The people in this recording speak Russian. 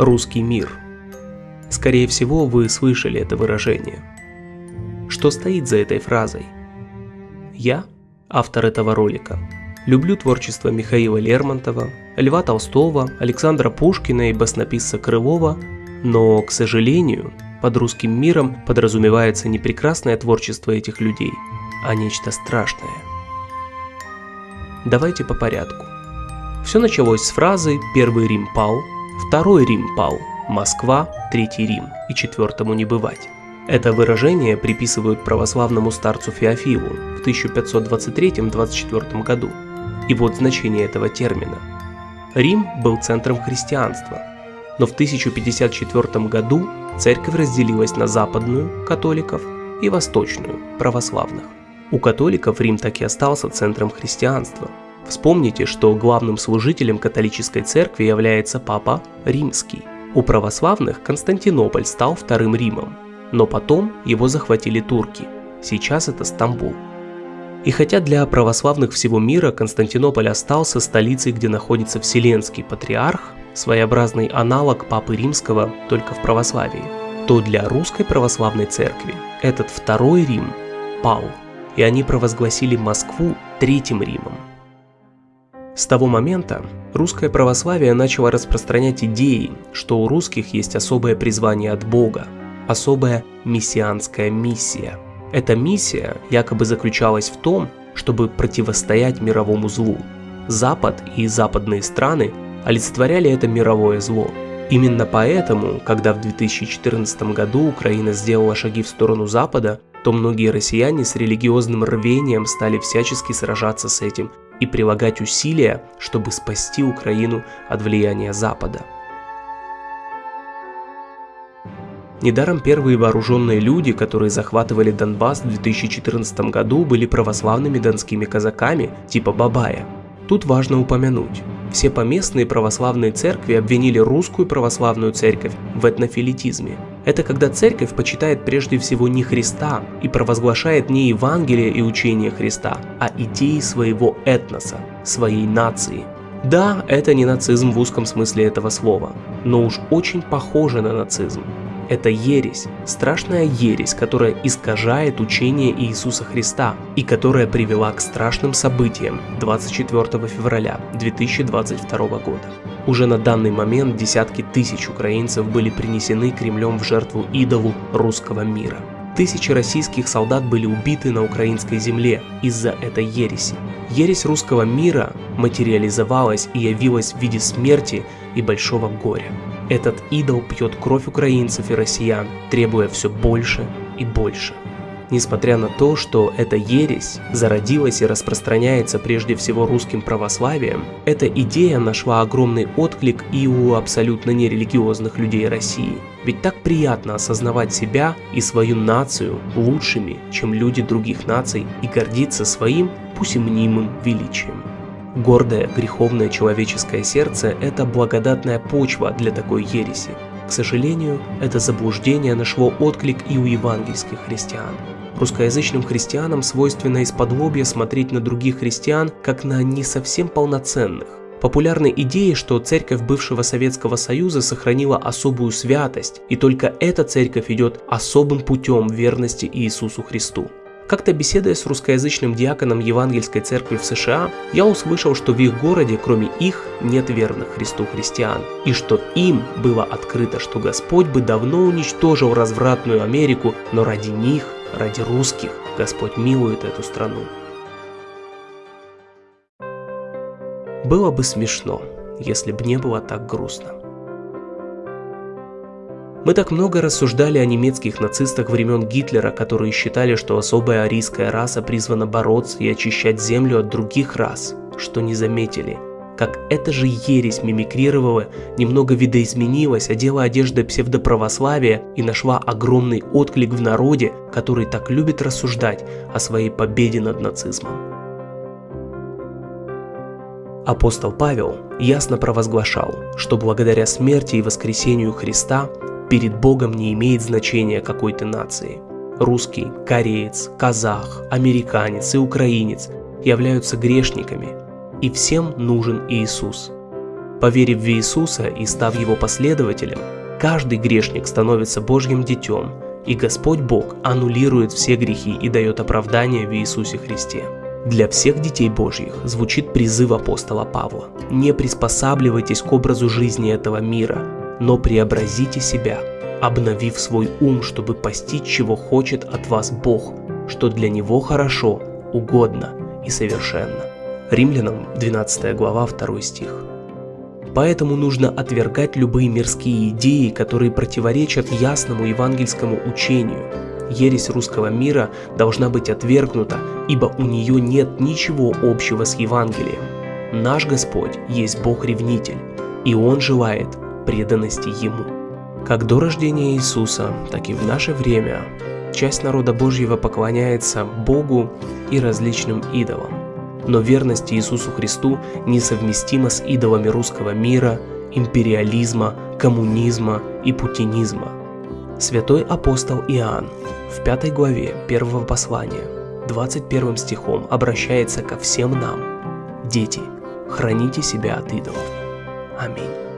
русский мир. Скорее всего, вы слышали это выражение. Что стоит за этой фразой? Я, автор этого ролика, люблю творчество Михаила Лермонтова, Льва Толстого, Александра Пушкина и баснописца Крылова, но, к сожалению, под русским миром подразумевается не прекрасное творчество этих людей, а нечто страшное. Давайте по порядку. Все началось с фразы «Первый Рим пал», «Второй Рим пал», «Москва», «Третий Рим» и «Четвертому не бывать». Это выражение приписывают православному старцу Феофилу в 1523-24 году. И вот значение этого термина. Рим был центром христианства, но в 1054 году церковь разделилась на западную, католиков, и восточную, православных. У католиков Рим так и остался центром христианства. Вспомните, что главным служителем католической церкви является Папа Римский. У православных Константинополь стал вторым Римом, но потом его захватили турки. Сейчас это Стамбул. И хотя для православных всего мира Константинополь остался столицей, где находится Вселенский Патриарх, своеобразный аналог Папы Римского только в православии, то для русской православной церкви этот второй Рим пал, и они провозгласили Москву Третьим Римом. С того момента русское православие начало распространять идеи, что у русских есть особое призвание от Бога, особая мессианская миссия – эта миссия якобы заключалась в том, чтобы противостоять мировому злу. Запад и западные страны олицетворяли это мировое зло. Именно поэтому, когда в 2014 году Украина сделала шаги в сторону Запада, то многие россияне с религиозным рвением стали всячески сражаться с этим и прилагать усилия, чтобы спасти Украину от влияния Запада. Недаром первые вооруженные люди, которые захватывали Донбасс в 2014 году, были православными донскими казаками типа Бабая. Тут важно упомянуть, все поместные православные церкви обвинили русскую православную церковь в этнофилитизме. Это когда церковь почитает прежде всего не Христа и провозглашает не Евангелие и учение Христа, а идеи своего этноса, своей нации. Да, это не нацизм в узком смысле этого слова, но уж очень похоже на нацизм. Это ересь, страшная ересь, которая искажает учение Иисуса Христа и которая привела к страшным событиям 24 февраля 2022 года. Уже на данный момент десятки тысяч украинцев были принесены Кремлем в жертву идолу русского мира. Тысячи российских солдат были убиты на украинской земле из-за этой ереси. Ересь русского мира материализовалась и явилась в виде смерти и большого горя. Этот идол пьет кровь украинцев и россиян, требуя все больше и больше. Несмотря на то, что эта ересь зародилась и распространяется прежде всего русским православием, эта идея нашла огромный отклик и у абсолютно нерелигиозных людей России. Ведь так приятно осознавать себя и свою нацию лучшими, чем люди других наций, и гордиться своим, пусть и мнимым, величием. Гордое, греховное человеческое сердце – это благодатная почва для такой ереси. К сожалению, это заблуждение нашло отклик и у евангельских христиан. Русскоязычным христианам свойственно из-под смотреть на других христиан как на не совсем полноценных. Популярны идеи, что церковь бывшего Советского Союза сохранила особую святость, и только эта церковь идет особым путем верности Иисусу Христу. Как-то беседуя с русскоязычным диаконом Евангельской церкви в США, я услышал, что в их городе, кроме их, нет верных Христу христиан, и что им было открыто, что Господь бы давно уничтожил развратную Америку, но ради них, ради русских, Господь милует эту страну. Было бы смешно, если бы не было так грустно. Мы так много рассуждали о немецких нацистах времен Гитлера, которые считали, что особая арийская раса призвана бороться и очищать землю от других рас, что не заметили, как эта же ересь мимикрировала, немного видоизменилась, одела одежды псевдоправославия и нашла огромный отклик в народе, который так любит рассуждать о своей победе над нацизмом. Апостол Павел ясно провозглашал, что благодаря смерти и воскресению Христа перед Богом не имеет значения какой ты нации. Русский, кореец, казах, американец и украинец являются грешниками, и всем нужен Иисус. Поверив в Иисуса и став Его последователем, каждый грешник становится Божьим детем, и Господь Бог аннулирует все грехи и дает оправдание в Иисусе Христе. Для всех детей Божьих звучит призыв апостола Павла. Не приспосабливайтесь к образу жизни этого мира, но преобразите себя, обновив свой ум, чтобы постичь, чего хочет от вас Бог, что для Него хорошо, угодно и совершенно. Римлянам 12 глава 2 стих. Поэтому нужно отвергать любые мирские идеи, которые противоречат ясному евангельскому учению. Ересь русского мира должна быть отвергнута, ибо у нее нет ничего общего с Евангелием. Наш Господь есть Бог-ревнитель, и Он желает преданности Ему. Как до рождения Иисуса, так и в наше время часть народа Божьего поклоняется Богу и различным идолам но верность Иисусу Христу несовместима с идолами русского мира, империализма, коммунизма и путинизма. Святой апостол Иоанн в пятой главе первого послания 21 стихом обращается ко всем нам. Дети, храните себя от идолов. Аминь.